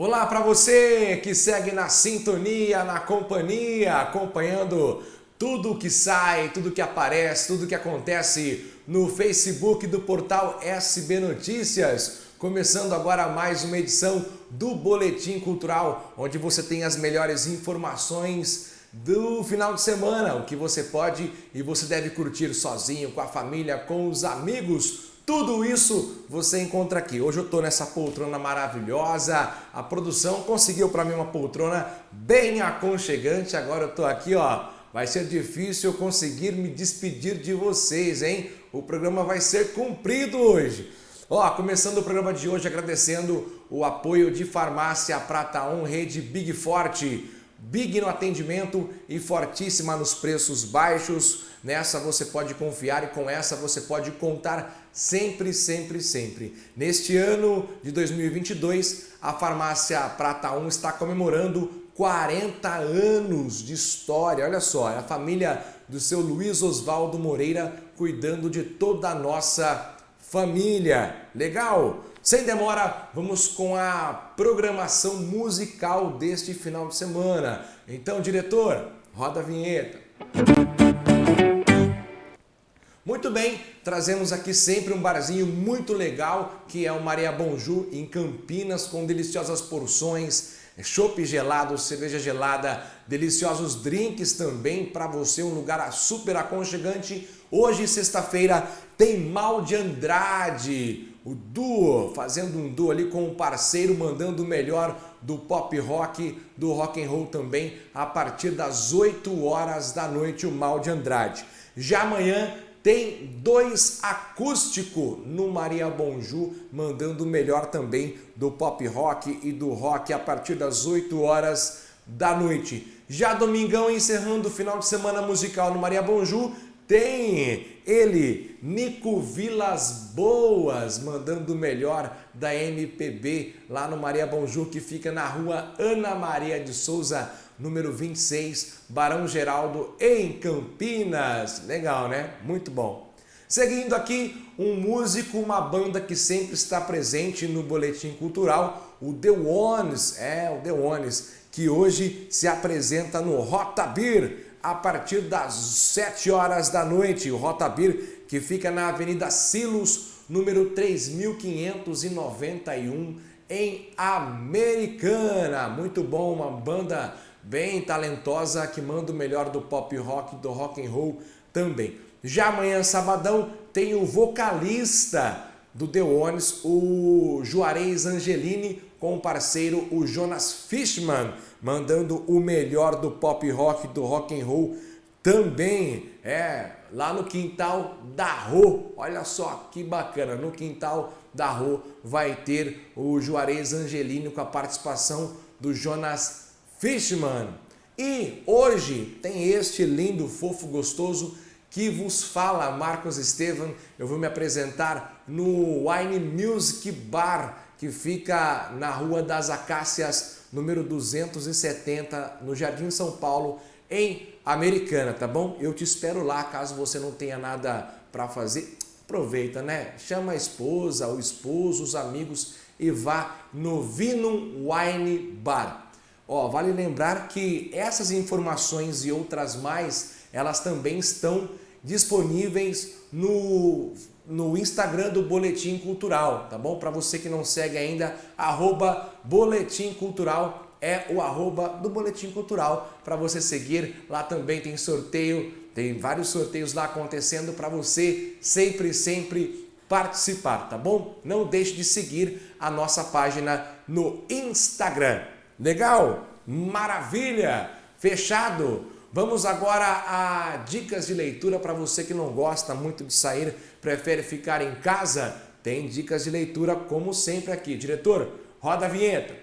Olá para você que segue na sintonia, na companhia, acompanhando tudo que sai, tudo que aparece, tudo que acontece no Facebook do portal SB Notícias. Começando agora mais uma edição do Boletim Cultural, onde você tem as melhores informações do final de semana, o que você pode e você deve curtir sozinho, com a família, com os amigos, tudo isso você encontra aqui. Hoje eu estou nessa poltrona maravilhosa. A produção conseguiu para mim uma poltrona bem aconchegante. Agora eu estou aqui, ó. Vai ser difícil eu conseguir me despedir de vocês, hein? O programa vai ser cumprido hoje. Ó, começando o programa de hoje agradecendo o apoio de Farmácia Prata On Rede Big Forte. Big no atendimento e fortíssima nos preços baixos. Nessa você pode confiar e com essa você pode contar sempre, sempre, sempre. Neste ano de 2022, a farmácia Prata 1 está comemorando 40 anos de história. Olha só, é a família do seu Luiz Oswaldo Moreira cuidando de toda a nossa família. Legal? Sem demora, vamos com a programação musical deste final de semana. Então, diretor, roda a vinheta. Muito bem, trazemos aqui sempre um barzinho muito legal, que é o Maria Bonju, em Campinas, com deliciosas porções, chopp gelado, cerveja gelada, deliciosos drinks também para você, um lugar super aconchegante. Hoje, sexta-feira, tem Mal de Andrade, o duo, fazendo um duo ali com um parceiro, mandando o melhor do pop rock, do rock and roll também, a partir das 8 horas da noite, o Mal de Andrade. Já amanhã tem dois acústico no Maria Bonju, mandando o melhor também do pop rock e do rock a partir das 8 horas da noite. Já domingão, encerrando o final de semana musical no Maria Bonju, tem ele, Nico Vilas Boas, mandando o melhor da MPB lá no Maria Bonju, que fica na rua Ana Maria de Souza, número 26, Barão Geraldo, em Campinas. Legal, né? Muito bom. Seguindo aqui, um músico, uma banda que sempre está presente no Boletim Cultural, o The Ones, é, o The Ones, que hoje se apresenta no Rota Beer, a partir das 7 horas da noite. O Rota Beer, que fica na Avenida Silos, número 3591, em Americana. Muito bom, uma banda bem talentosa que manda o melhor do pop rock, do rock and roll também. Já amanhã, sabadão, tem o vocalista do The Ones, o Juarez Angelini, com o parceiro o Jonas Fishman, mandando o melhor do pop rock, do rock and roll também, é, lá no quintal da Rô. Olha só que bacana, no quintal da Rô vai ter o Juarez Angelini com a participação do Jonas Fishman. E hoje tem este lindo, fofo, gostoso que vos fala, Marcos Estevam. Eu vou me apresentar no Wine Music Bar, que fica na Rua das Acácias, número 270, no Jardim São Paulo, em Americana, tá bom? Eu te espero lá, caso você não tenha nada para fazer. Aproveita, né? Chama a esposa, o esposo, os amigos e vá no Vinum Wine Bar. Ó, vale lembrar que essas informações e outras mais, elas também estão disponíveis no no Instagram do Boletim Cultural, tá bom? Para você que não segue ainda, arroba Boletim Cultural é o arroba do Boletim Cultural para você seguir. Lá também tem sorteio, tem vários sorteios lá acontecendo para você sempre, sempre participar, tá bom? Não deixe de seguir a nossa página no Instagram. Legal? Maravilha! Fechado! Vamos agora a dicas de leitura para você que não gosta muito de sair, prefere ficar em casa. Tem dicas de leitura como sempre aqui. Diretor, roda a vinheta.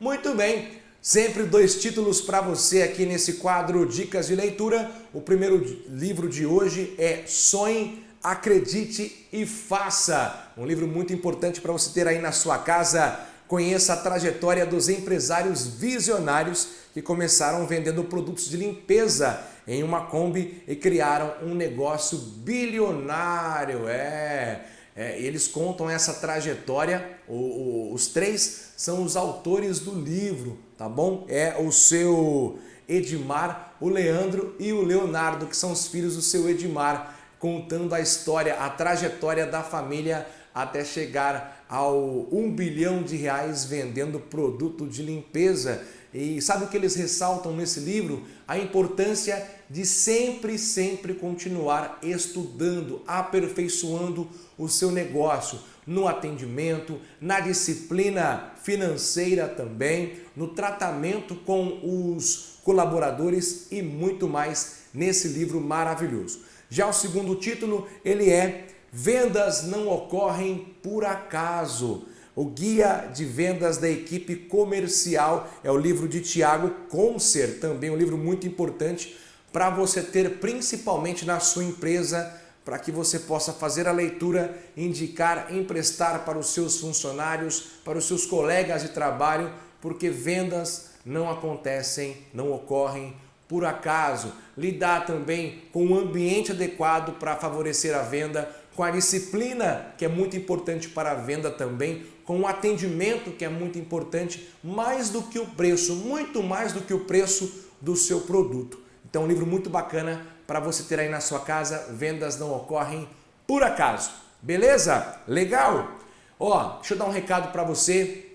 Muito bem, sempre dois títulos para você aqui nesse quadro Dicas de Leitura. O primeiro livro de hoje é Sonhe, Acredite e Faça. Um livro muito importante para você ter aí na sua casa Conheça a trajetória dos empresários visionários que começaram vendendo produtos de limpeza em uma Kombi e criaram um negócio bilionário. É, É, eles contam essa trajetória, o, o, os três são os autores do livro, tá bom? É o seu Edmar, o Leandro e o Leonardo, que são os filhos do seu Edmar, contando a história, a trajetória da família até chegar ao 1 bilhão de reais vendendo produto de limpeza. E sabe o que eles ressaltam nesse livro? A importância de sempre, sempre continuar estudando, aperfeiçoando o seu negócio, no atendimento, na disciplina financeira também, no tratamento com os colaboradores e muito mais nesse livro maravilhoso. Já o segundo título, ele é Vendas não ocorrem por acaso. O Guia de Vendas da Equipe Comercial é o livro de Tiago Concer, também um livro muito importante para você ter principalmente na sua empresa, para que você possa fazer a leitura, indicar, emprestar para os seus funcionários, para os seus colegas de trabalho, porque vendas não acontecem, não ocorrem por acaso. Lidar também com um ambiente adequado para favorecer a venda, com a disciplina, que é muito importante para a venda também, com o atendimento, que é muito importante, mais do que o preço, muito mais do que o preço do seu produto. Então, um livro muito bacana para você ter aí na sua casa. Vendas não ocorrem por acaso. Beleza? Legal? Ó, deixa eu dar um recado para você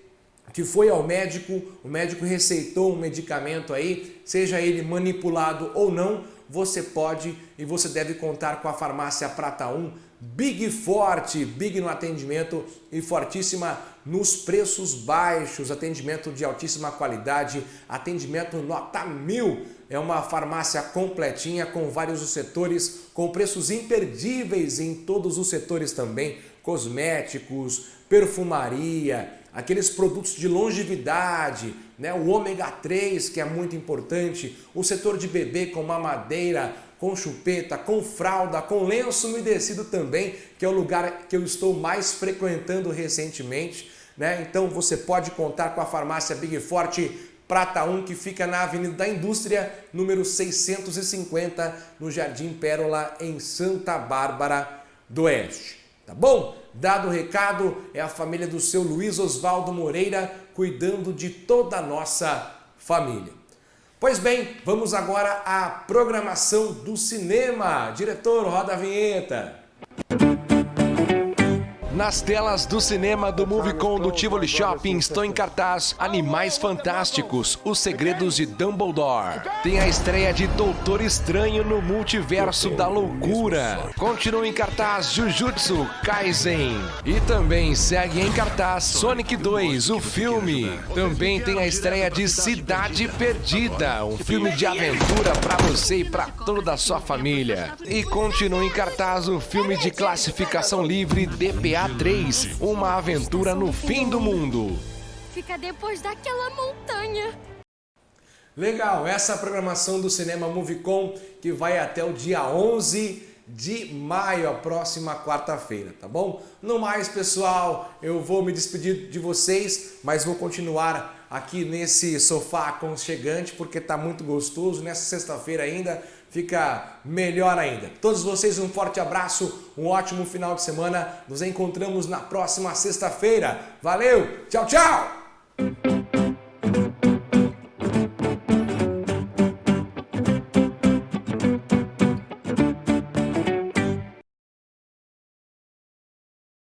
que foi ao médico, o médico receitou um medicamento aí, seja ele manipulado ou não, você pode e você deve contar com a farmácia Prata 1, Big Forte, Big no atendimento e fortíssima nos preços baixos, atendimento de altíssima qualidade, atendimento nota mil. É uma farmácia completinha com vários setores, com preços imperdíveis em todos os setores também, cosméticos, perfumaria, aqueles produtos de longevidade, né? o ômega 3 que é muito importante, o setor de bebê com mamadeira, com chupeta, com fralda, com lenço umedecido também, que é o lugar que eu estou mais frequentando recentemente. Né? Então você pode contar com a farmácia Big Forte Prata 1, que fica na Avenida da Indústria, número 650, no Jardim Pérola, em Santa Bárbara do Oeste. Tá bom? Dado o recado, é a família do seu Luiz Oswaldo Moreira cuidando de toda a nossa família. Pois bem, vamos agora à programação do cinema. Diretor, roda a vinheta. Nas telas do cinema do Movicon do Tivoli Shopping estão em cartaz Animais Fantásticos, Os Segredos de Dumbledore. Tem a estreia de Doutor Estranho no Multiverso da Loucura. Continua em cartaz Jujutsu Kaisen. E também segue em cartaz Sonic 2, o filme. Também tem a estreia de Cidade Perdida, um filme de aventura para você e para toda a sua família. E continua em cartaz o filme de classificação livre DPA 3 Uma aventura no fim do mundo. Fica depois daquela montanha. Legal, essa é a programação do Cinema Movicon que vai até o dia 11 de maio, a próxima quarta-feira, tá bom? No mais, pessoal, eu vou me despedir de vocês, mas vou continuar aqui nesse sofá aconchegante porque tá muito gostoso. Nessa sexta-feira ainda fica melhor ainda. Todos vocês um forte abraço, um ótimo final de semana. Nos encontramos na próxima sexta-feira. Valeu, tchau, tchau!